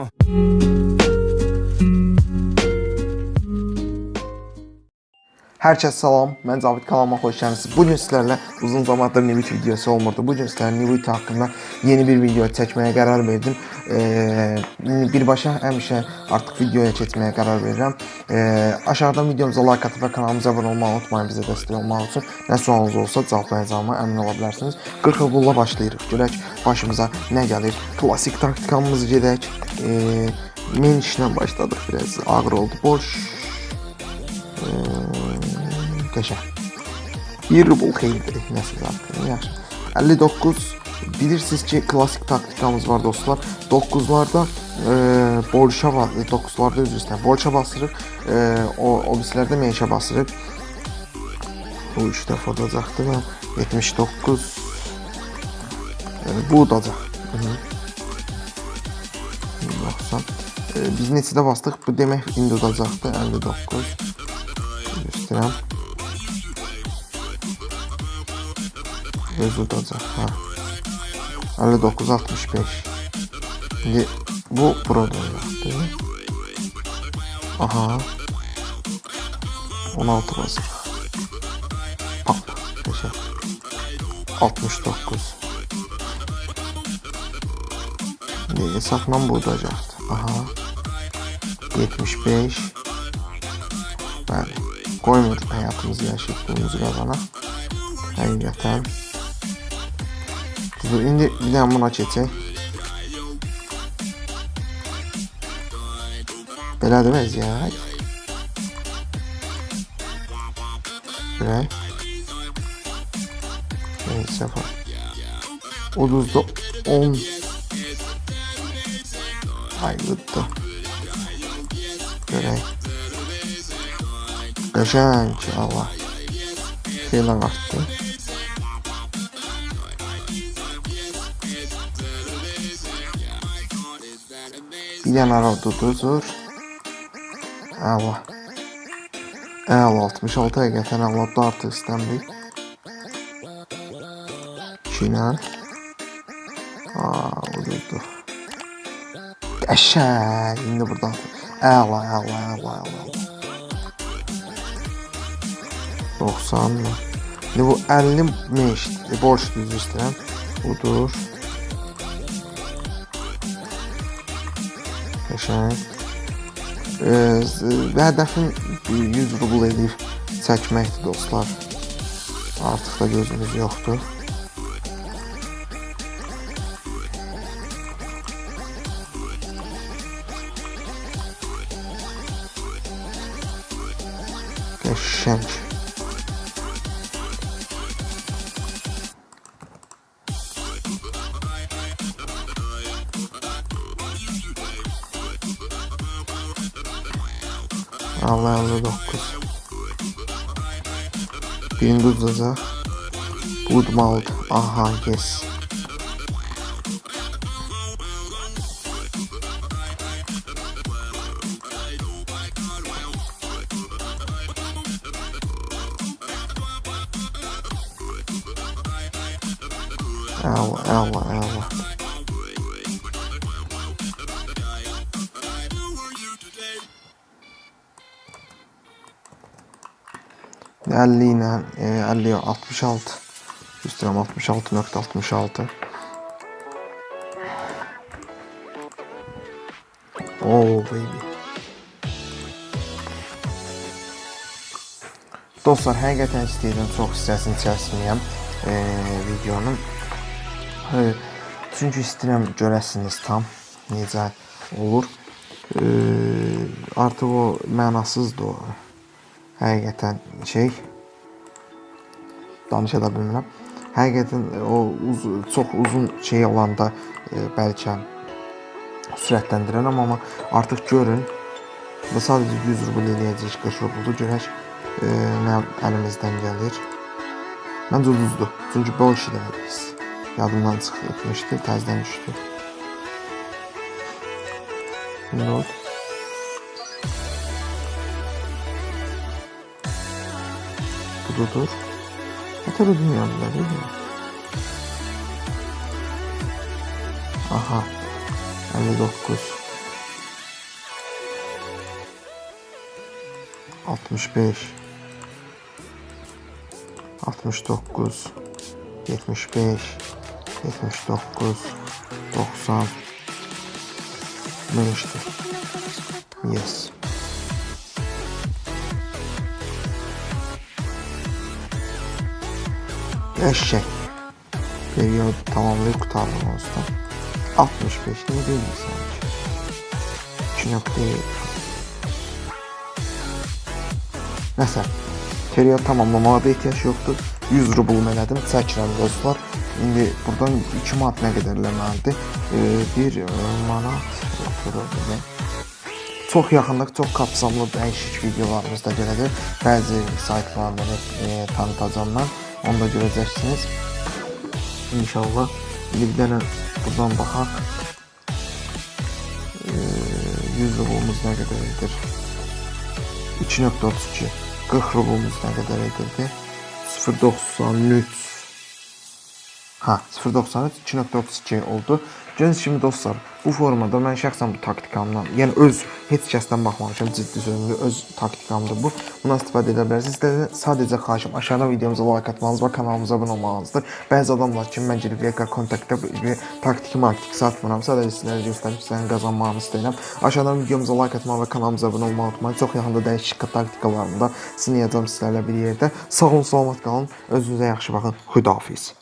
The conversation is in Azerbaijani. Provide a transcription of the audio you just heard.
Uh. Hər kəs salam, mən Cavid kanalıma xoş gəlmisiniz. Bu gün sizlərlə uzun zamandır Nivit videosu olmurdu. Bu gün sizlərlə Nivit haqqında yeni bir video çəkməyə qərar verdim. Ee, birbaşa həmişə artıq videoya keçməyə qərar verirəm. Ee, aşağıdan videomuza like atıb və kanalımıza abunə olmağı unutmayın bizə dəstək olmaq üçün. Nə sualınız olsa cavablayacağıma əmin ola bilərsiniz. 40 qulla başlayırıq. Görək başımıza nə gəlir. Klassik taktikamız gedək. Ee, men işlə başladıq biraz. Ağır oldu. Boş Bir rubl xeyirdir, nəsə zaten. Yaxşı. 59 bilirsiniz ki, klassik taktikamız var dostlar. 9-larda e, borşa var, 9-larda üzr istəyirəm. Borşa basırıq, e, o o birislərdə meşə basırıq. Bu 3 dəfə udacaqdı və 79 yəni bu udacaq. Hı -hı. 90 e, biz neçədə bastıq? Bu demək indi udacaqdı 59 göstərəm. Öz bozulacak ha. 59.65 Şimdi bu burada değil mi? Aha 16 basılı Pap Yaşa 69 Niye saklan bulacaktı Aha. 75 Ben koymadık hayatımızı yaşadığımız kadar Hakikaten Həqiqətən. Dur, indi bir dənə buna keçək. Belədir vəziyyət. Görək. Neysə var. Uduzda 10. Aylıqda. Görək. Qəşəng Allah. Xeyli artdı. Bir dənə arada uduzur. Allah. Əla 66 həqiqətən əladır artıq istəmir. 2 ilə. Aa, uduzdu. Qəşəng. İndi burada. Əla, əla, əla, əla. 90 mı? İndi bu 50 meş borç düzü istəyirəm. Budur. Qəşəng. Ee, hədəfim 100 rubl edib çəkməkdir dostlar. Artıq da gözümüz yoxdur. Qəşəng. Allah 59 Gündüz Rıza Good Malt Aha yes. Ela, ela, ela. 50 ilə 50 66 üstürəm 66.66 Oh baby Dostlar, həqiqətən istəyirəm çox hissəsini çəkməyəm e, videonun. E, çünki istəyirəm görəsiniz tam necə olur. E, artıq o mənasızdır o həqiqətən şey danışa da bilmirəm. Həqiqətən o uz çox uzun şey olanda e, bəlkə sürətləndirərəm, amma artıq görün və sadəcə 100 rubl eləyəcək 40 rublu görək e, nə əlimizdən gəlir. Məncə ucuzdur. Çünki bol işi demədik biz. Yadımdan çıxmışdı, təzədən düşdü. Ne kurudur. Ne kadar bilmiyorum değil mi? Aha. 59 65 69 75 79 90 Ben işte. Yes. Eşek. Periyod tamamlayıp kurtardım olsun. 65 ne değil sanki? 3 nokta. Nəsə, periyod tamamlamağa da ehtiyac yoxdur. 100 rubl elədim, çəkirəm dostlar. İndi buradan 2 manat nə qədər eləməlidir? 1 manat oturur Çox yaxındakı çox kapsamlı dəyişik videolarımız da gələcək. Bəzi saytlarını e, tanıtacağam mən. Onu da görəcəksiniz. İnşallah bir dənə buradan baxaq. E, 100 rublumuz nə qədər edir? 2.32 40 rublumuz nə qədər edirdi? 0.93 Ha, 0.93 2.32 oldu. Gördüyünüz kimi dostlar, bu formada mən şəxsən bu taktikamdan, yəni öz heç kəsdən baxmamışam, ciddi sözümdə öz taktikamdır bu. Buna istifadə edə bilərsiniz. Sizlərdən sadəcə xahişim aşağıdan videomuza like atmanız və kanalımıza abunə olmanızdır. Bəzi adamlar ki, mən gedib VK kontaktda bir taktiki marketing satmıram. Sadəcə sizlərə göstərib sizlərin qazanmağını istəyirəm. Aşağıdan videomuza like atmağı və kanalımıza abunə olmağı unutmayın. Çox yaxında dəyişik taktikalarını da sınayacağam sizlərlə bir yerdə. Sağ olun, salamat qalın. Özünüzə yaxşı baxın. Xudahafiz.